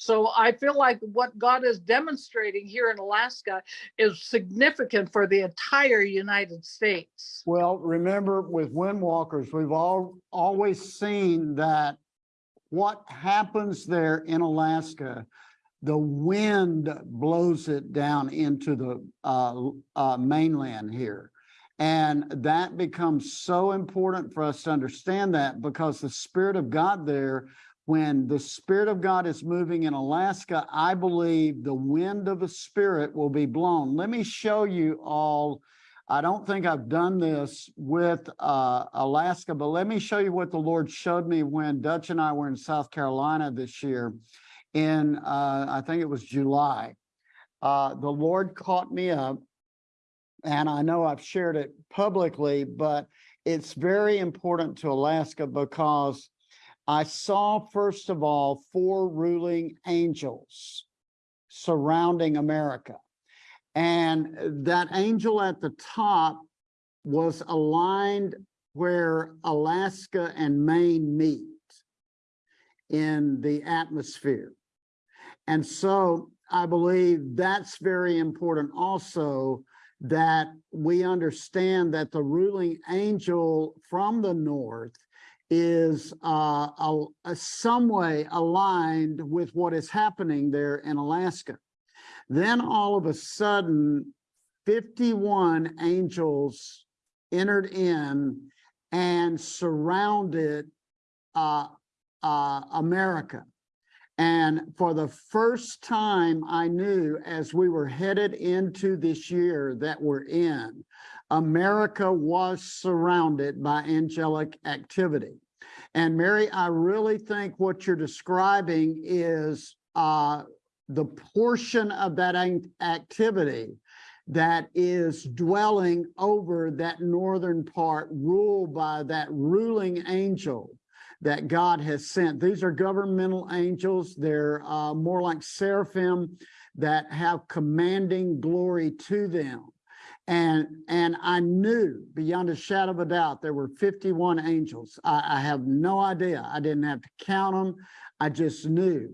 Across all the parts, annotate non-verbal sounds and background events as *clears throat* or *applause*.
So I feel like what God is demonstrating here in Alaska is significant for the entire United States. Well, remember with windwalkers, we've all always seen that what happens there in Alaska, the wind blows it down into the uh, uh, mainland here. And that becomes so important for us to understand that because the spirit of God there, when the spirit of God is moving in Alaska, I believe the wind of the spirit will be blown. Let me show you all I don't think I've done this with uh, Alaska, but let me show you what the Lord showed me when Dutch and I were in South Carolina this year in, uh, I think it was July. Uh, the Lord caught me up and I know I've shared it publicly, but it's very important to Alaska because I saw, first of all, four ruling angels surrounding America. And that angel at the top was aligned where Alaska and Maine meet in the atmosphere. And so I believe that's very important also that we understand that the ruling angel from the north is uh, a, a some way aligned with what is happening there in Alaska. Then all of a sudden, 51 angels entered in and surrounded uh, uh, America. And for the first time, I knew as we were headed into this year that we're in, America was surrounded by angelic activity. And Mary, I really think what you're describing is uh, the portion of that activity that is dwelling over that northern part ruled by that ruling angel that God has sent. These are governmental angels. They're uh, more like seraphim that have commanding glory to them. And, and I knew beyond a shadow of a doubt, there were 51 angels. I, I have no idea. I didn't have to count them. I just knew.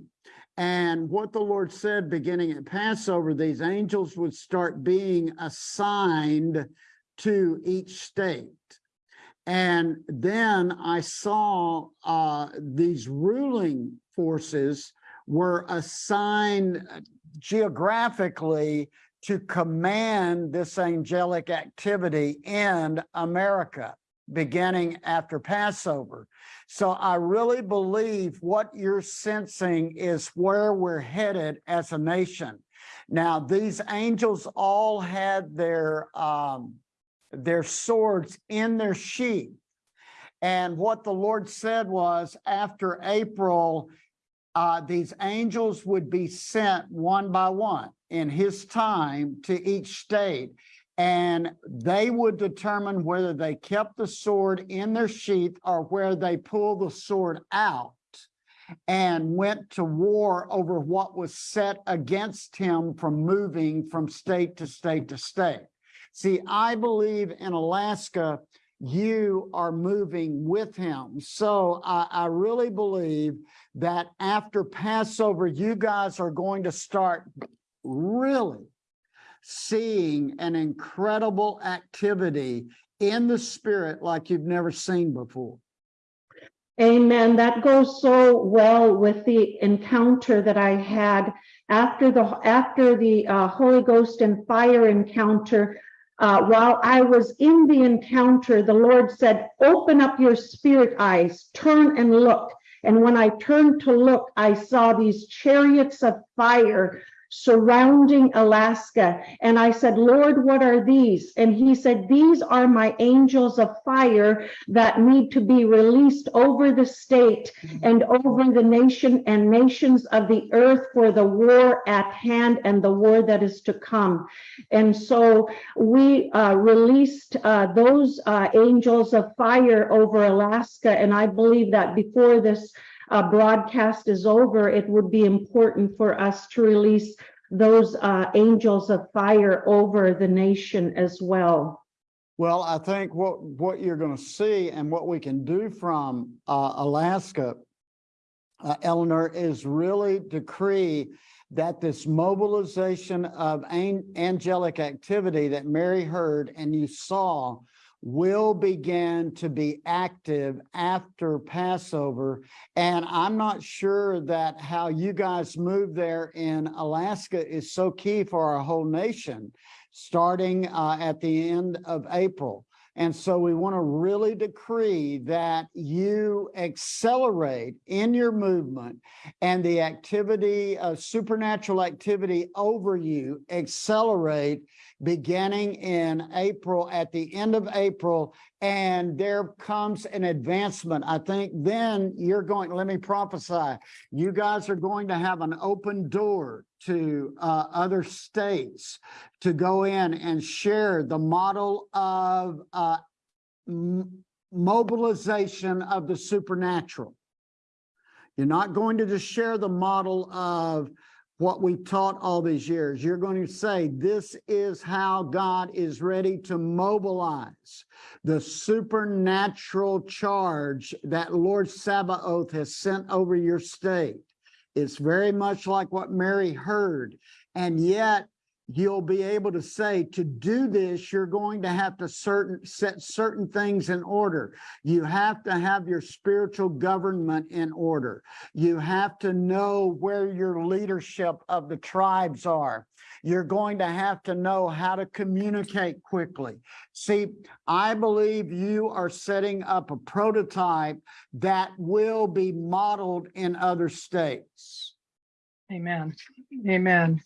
And what the Lord said beginning at Passover, these angels would start being assigned to each state. And then I saw uh, these ruling forces were assigned geographically to command this angelic activity in America beginning after Passover. So I really believe what you're sensing is where we're headed as a nation. Now, these angels all had their, um, their swords in their sheath. And what the Lord said was after April, uh, these angels would be sent one by one in his time to each state and they would determine whether they kept the sword in their sheath or where they pulled the sword out and went to war over what was set against him from moving from state to state to state. See, I believe in Alaska, you are moving with him. So I, I really believe that after Passover, you guys are going to start really seeing an incredible activity in the spirit like you've never seen before. Amen. That goes so well with the encounter that I had after the after the uh, Holy Ghost and fire encounter. Uh, while I was in the encounter, the Lord said, "Open up your spirit eyes, turn and look." And when I turned to look, I saw these chariots of fire surrounding Alaska. And I said, Lord, what are these? And he said, these are my angels of fire that need to be released over the state and over the nation and nations of the earth for the war at hand and the war that is to come. And so we uh, released uh, those uh, angels of fire over Alaska. And I believe that before this uh, broadcast is over, it would be important for us to release those uh, angels of fire over the nation as well. Well, I think what, what you're going to see and what we can do from uh, Alaska uh, Eleanor, is really decree that this mobilization of an- angelic activity that Mary heard and you saw will begin to be active after Passover. And I'm not sure that how you guys move there in Alaska is so key for our whole nation, starting uh, at the end of April. And so we want to really decree that you accelerate in your movement and the activity of supernatural activity over you accelerate beginning in April, at the end of April, and there comes an advancement. I think then you're going, let me prophesy, you guys are going to have an open door to uh, other states to go in and share the model of uh, mobilization of the supernatural. You're not going to just share the model of what we taught all these years. You're going to say, this is how God is ready to mobilize the supernatural charge that Lord Sabaoth has sent over your state. It's very much like what Mary heard. And yet you'll be able to say, to do this, you're going to have to certain set certain things in order. You have to have your spiritual government in order. You have to know where your leadership of the tribes are. You're going to have to know how to communicate quickly. See, I believe you are setting up a prototype that will be modeled in other states. Amen. Amen.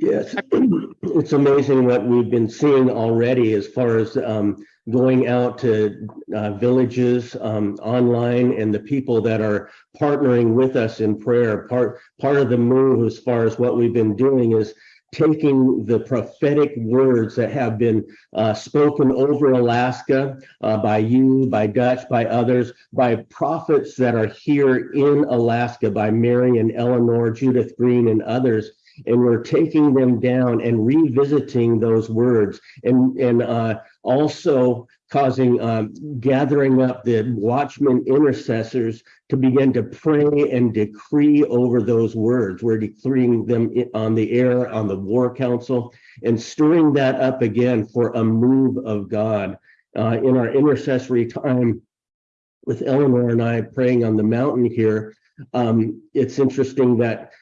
Yes, *clears throat* it's amazing what we've been seeing already as far as um, going out to uh, villages um, online and the people that are partnering with us in prayer. Part part of the move as far as what we've been doing is taking the prophetic words that have been uh, spoken over Alaska uh, by you, by Dutch, by others, by prophets that are here in Alaska, by Mary and Eleanor, Judith Green, and others and we're taking them down and revisiting those words and and uh, also causing um, gathering up the watchmen intercessors to begin to pray and decree over those words. We're decreeing them on the air on the war council and stirring that up again for a move of god. Uh, in our intercessory time with eleanor and i praying on the mountain here um, it's interesting that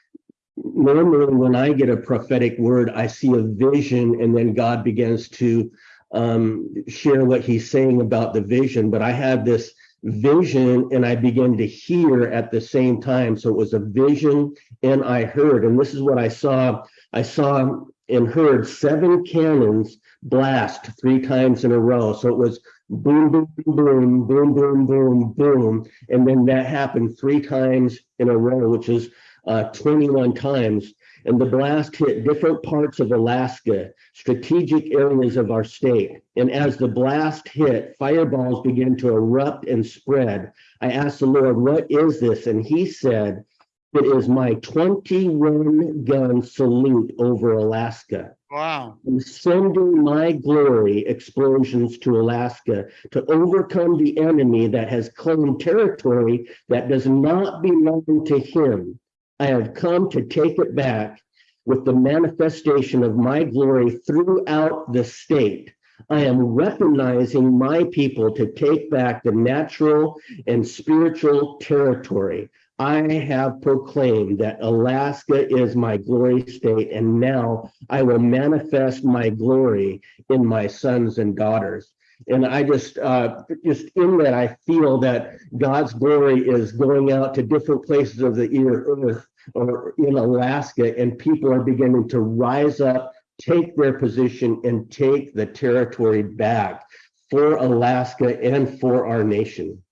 normally when I get a prophetic word, I see a vision and then God begins to um, share what he's saying about the vision. But I had this vision and I began to hear at the same time. So it was a vision and I heard. And this is what I saw. I saw and heard seven cannons blast three times in a row. So it was boom, boom, boom, boom, boom, boom, boom. And then that happened three times in a row, which is uh, 21 times. And the blast hit different parts of Alaska, strategic areas of our state. And as the blast hit, fireballs began to erupt and spread. I asked the Lord, what is this? And he said, it is my 21 gun salute over Alaska. Wow. I'm sending my glory explosions to Alaska to overcome the enemy that has claimed territory that does not belong to him. I have come to take it back with the manifestation of my glory throughout the state. I am weaponizing my people to take back the natural and spiritual territory. I have proclaimed that Alaska is my glory state, and now I will manifest my glory in my sons and daughters. And I just, uh, just in that, I feel that God's glory is going out to different places of the earth or in Alaska, and people are beginning to rise up, take their position, and take the territory back for Alaska and for our nation.